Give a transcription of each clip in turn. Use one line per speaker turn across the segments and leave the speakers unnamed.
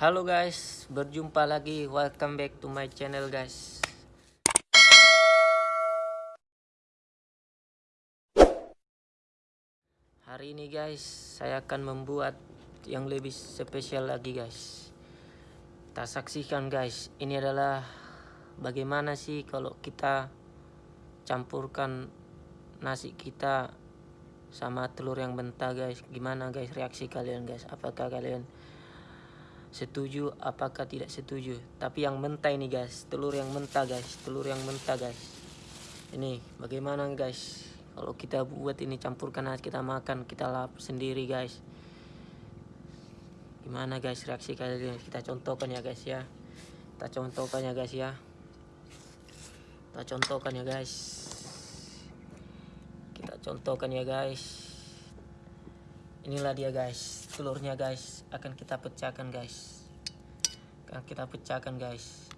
Halo guys, berjumpa lagi. Welcome back to my channel guys. Hari ini guys, saya akan membuat yang lebih spesial lagi guys. Kita saksikan guys, ini adalah bagaimana sih kalau kita campurkan nasi kita sama telur yang mentah guys. Gimana guys reaksi kalian guys? Apakah kalian setuju apakah tidak setuju? Tapi yang mentah ini guys. Telur yang mentah guys. Telur yang mentah guys. Ini bagaimana guys? Kalau kita buat ini campurkan kita makan kita lap sendiri guys. Gimana guys reaksi kalian? Kita contohkan ya guys ya. Kita contohkan ya guys ya. Kita contohkan ya guys. Kita contohkan ya guys inilah dia guys. Telurnya guys akan kita pecahkan guys. Akan kita pecahkan guys.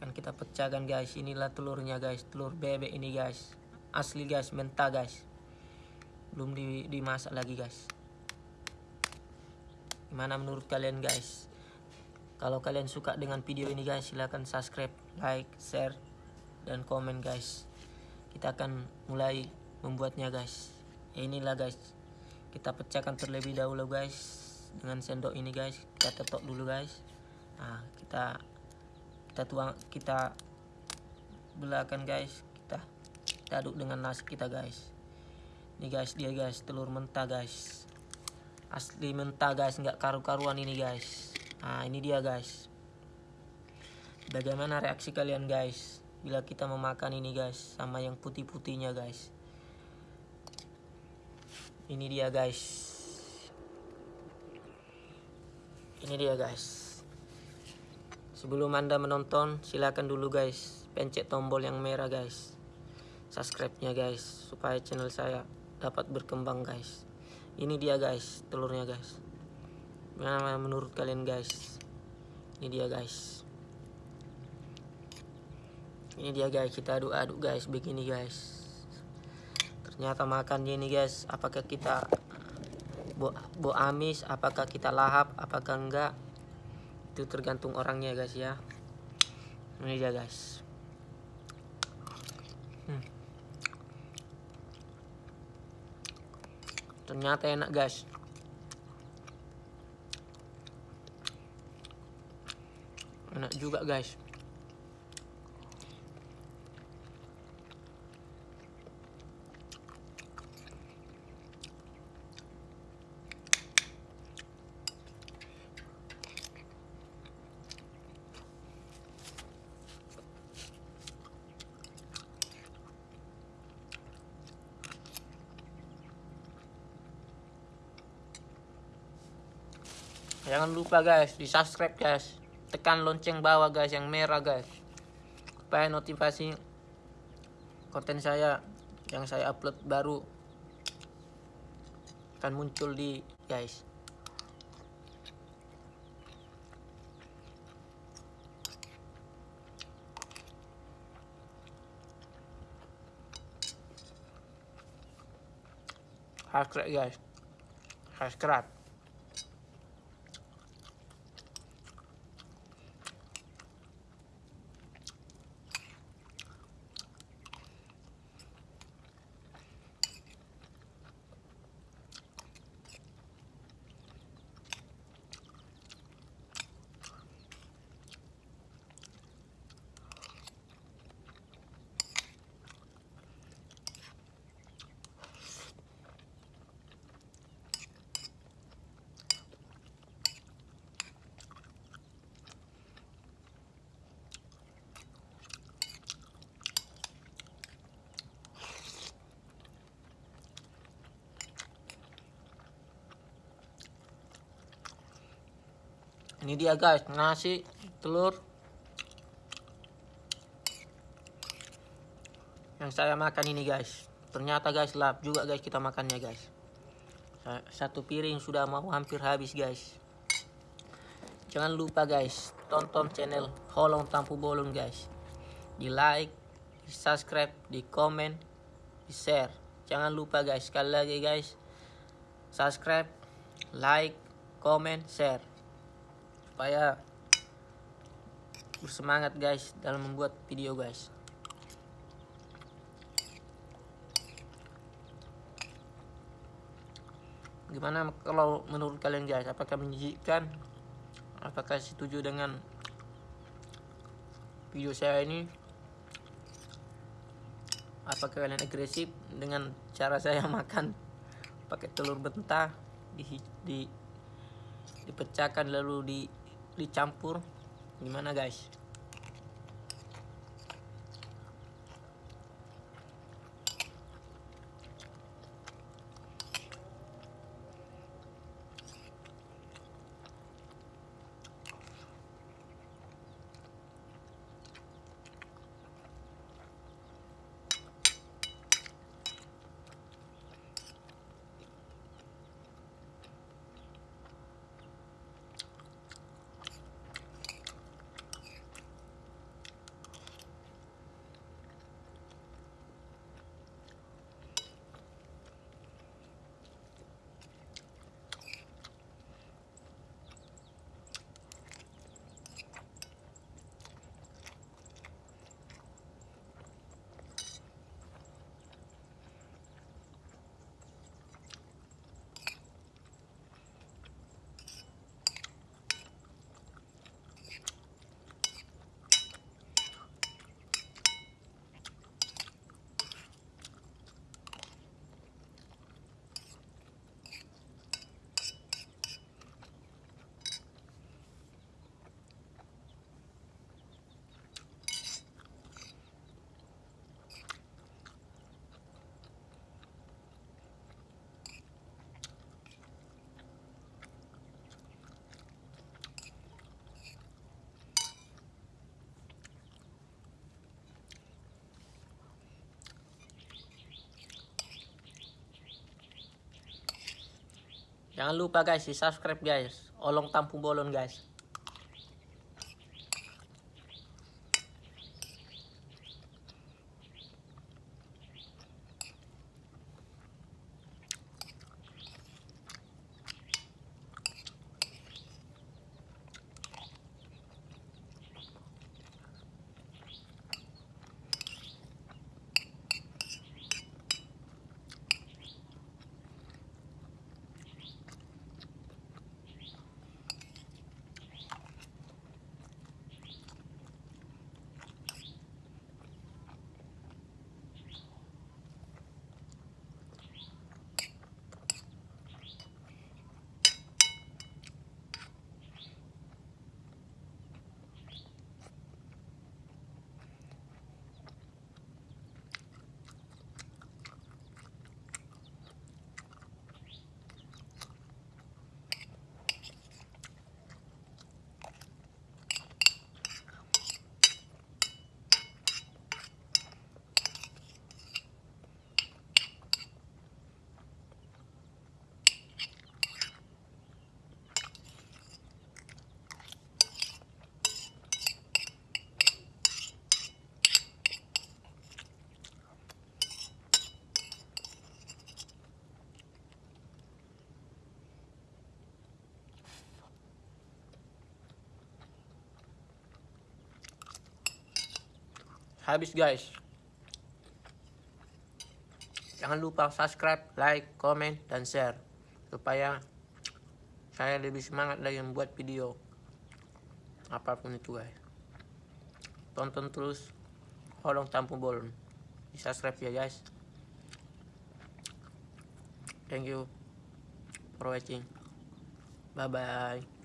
Akan kita pecahkan guys. Inilah telurnya guys. Telur bebek ini guys. Asli guys. Mentah guys. Belum di, dimasak lagi guys. Gimana menurut kalian guys? Kalau kalian suka dengan video ini guys silahkan subscribe like share dan komen guys. Kita akan mulai membuatnya guys. Inilah guys. Kita pecahkan terlebih dahulu guys dengan sendok ini guys. Kita tetok dulu guys. Nah kita kita tuang kita belahkan guys. Kita, kita aduk dengan nasi kita guys. Ini guys dia guys telur mentah guys. Asli mentah guys. Nggak karu-karuan ini guys. Nah ini dia guys. Bagaimana reaksi kalian guys bila kita memakan ini guys sama yang putih-putihnya guys. Ini dia guys. Ini dia guys. Sebelum anda menonton silahkan dulu guys pencet tombol yang merah guys. Subscribe nya guys supaya channel saya dapat berkembang guys. Ini dia guys telurnya guys. Gimana menurut kalian guys? Ini dia guys ini dia guys. Kita aduk-aduk guys. Begini guys. Ternyata makannya ini guys. Apakah kita bo, bo amis? Apakah kita lahap? Apakah enggak? Itu tergantung orangnya guys ya. Ini dia guys. Hmm. ternyata enak guys. Enak juga guys Jangan lupa guys, di subscribe guys. Tekan lonceng bawah guys yang merah guys. Supaya notifikasi konten saya yang saya upload baru akan muncul di guys. Subscribe guys. Subscribe. Ini dia guys. Nasi telur. Yang saya makan ini guys. Ternyata guys lap juga guys kita makannya guys. Satu piring sudah mau hampir habis guys. Jangan lupa guys tonton channel Holong Tampu Bolon guys. Di like di subscribe di komen di share. Jangan lupa guys sekali lagi guys. Subscribe like comment share supaya bersemangat guys dalam membuat video guys. Gimana kalau menurut kalian guys? Apakah menjijikkan apakah setuju dengan video saya ini? Apakah kalian agresif dengan cara saya makan pakai telur bentah di, di dipecahkan lalu di dicampur. Gimana guys Jangan lupa guys di subscribe guys. Olong tampung bolon guys. Habis guys. Jangan lupa subscribe like comment dan share. Supaya saya lebih semangat lagi membuat video apa pun itu guys. Tonton terus Holong Tampung Bolon. Di subscribe ya guys. Thank you for watching. Bye bye